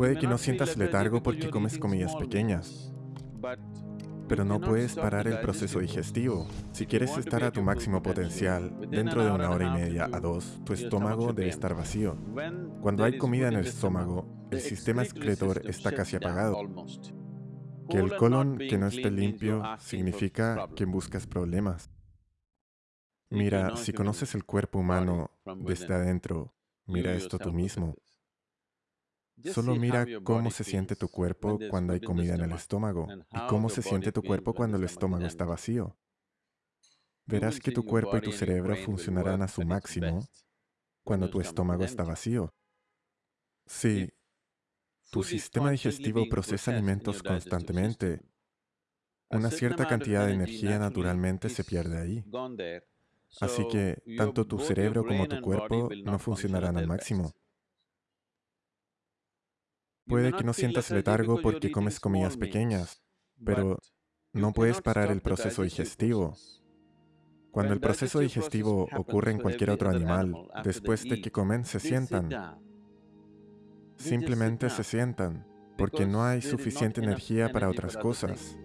Puede que no sientas letargo porque comes comillas pequeñas, pero no puedes parar el proceso digestivo. Si quieres estar a tu máximo potencial, dentro de una hora y media a dos, tu estómago debe estar vacío. Cuando hay comida en el estómago, el sistema excretor está casi apagado. Que el colon que no esté limpio significa que buscas problemas. Mira, si conoces el cuerpo humano desde adentro, mira esto tú mismo. Solo mira cómo se siente tu cuerpo cuando hay comida en el estómago y cómo se siente tu cuerpo cuando el estómago está vacío. Verás que tu cuerpo y tu cerebro funcionarán a su máximo cuando tu estómago está vacío. Sí, tu sistema digestivo procesa alimentos constantemente. Una cierta cantidad de energía naturalmente se pierde ahí. Así que tanto tu cerebro como tu cuerpo no funcionarán al máximo. Puede que no sientas letargo porque comes comidas pequeñas, pero no puedes parar el proceso digestivo. Cuando el proceso digestivo ocurre en cualquier otro animal, después de que comen se sientan. Simplemente se sientan, porque no hay suficiente energía para otras cosas.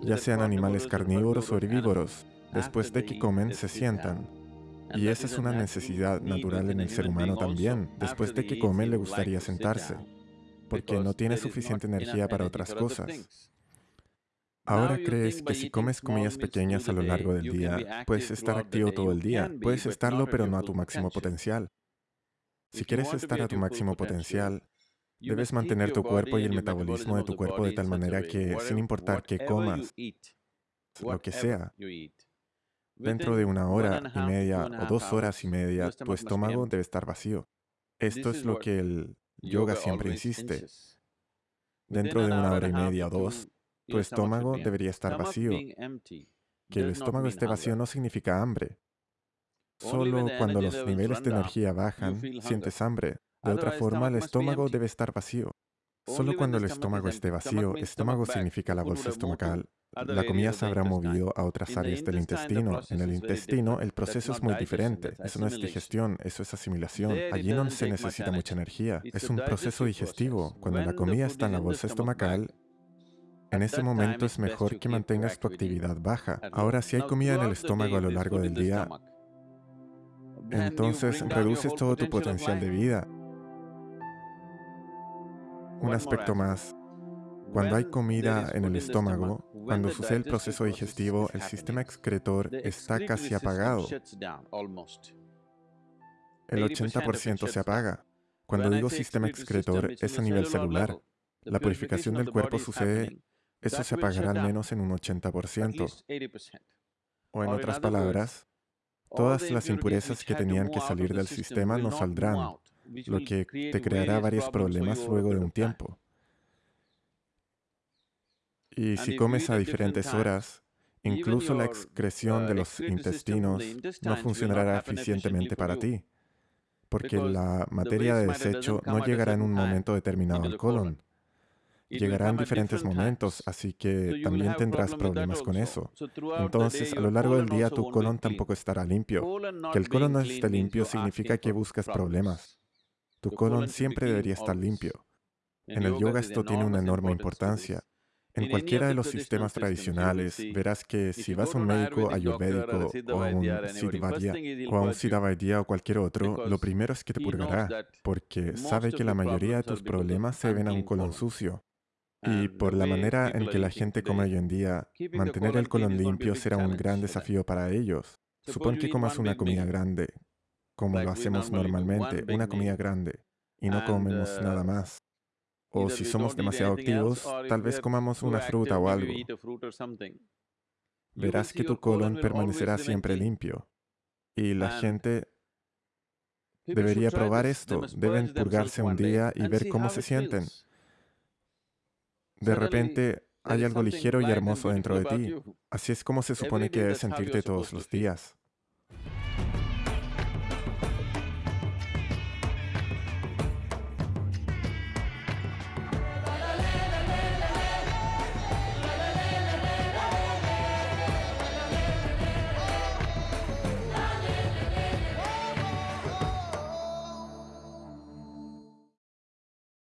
Ya sean animales carnívoros o herbívoros, después de que comen se sientan. Y esa es una necesidad natural en el ser humano también. Después de que come le gustaría sentarse, porque no tiene suficiente energía para otras cosas. Ahora crees que si comes comidas pequeñas a lo largo del día, puedes estar activo todo el día. Puedes estarlo, pero no a tu máximo potencial. Si quieres estar a tu máximo potencial, debes mantener tu cuerpo y el metabolismo de tu cuerpo de tal manera que, sin importar qué comas, lo que sea, Dentro de una hora y media o dos horas y media, tu estómago debe estar vacío. Esto es lo que el yoga siempre insiste. Dentro de una hora y media o dos, tu estómago debería estar vacío. Que el estómago esté vacío no significa hambre. Solo cuando los niveles de energía bajan, sientes hambre. De otra forma, el estómago debe estar vacío. Solo cuando el estómago esté vacío, estómago significa la bolsa estomacal, la comida se habrá movido a otras áreas del intestino. En el intestino el proceso es muy diferente. Eso no es digestión, eso es asimilación. Allí no se necesita mucha energía. Es un proceso digestivo. Cuando la comida está en la bolsa estomacal, en ese momento es mejor que mantengas tu actividad baja. Ahora, si hay comida en el estómago a lo largo del día, entonces reduces todo tu potencial de vida. Un aspecto más. Cuando hay comida en el estómago, cuando sucede el proceso digestivo, el sistema excretor está casi apagado. El 80% se apaga. Cuando digo sistema excretor, es a nivel celular. La purificación del cuerpo sucede, eso se apagará al menos en un 80%. O en otras palabras, todas las impurezas que tenían que salir del sistema no saldrán, lo que te creará varios problemas luego de un tiempo. Y si comes a diferentes horas, incluso la excreción de los intestinos no funcionará eficientemente para ti, porque la materia de desecho no llegará en un momento determinado al colon. Llegará en diferentes momentos, así que también tendrás problemas con eso. Entonces, a lo largo del día tu colon tampoco estará limpio. Que el colon no esté limpio significa que buscas problemas. Tu colon siempre debería estar limpio. En el yoga esto tiene una enorme importancia. En cualquiera de los sistemas tradicionales, verás que si vas a un médico ayurvédico o a un siddhavadya o a un o cualquier otro, lo primero es que te purgará, porque sabe que la mayoría de tus problemas se ven a un colon sucio. Y por la manera en que la gente come hoy en día, mantener el colon limpio será un gran desafío para ellos. Supón que comas una comida grande, como lo hacemos normalmente, una comida grande, y no comemos uh, nada más. O si somos demasiado activos, tal vez comamos una fruta o algo. Verás que tu colon permanecerá siempre limpio. Y la gente debería probar esto. Deben purgarse un día y ver cómo se sienten. De repente hay algo ligero y hermoso dentro de ti. Así es como se supone que debes sentirte todos los días.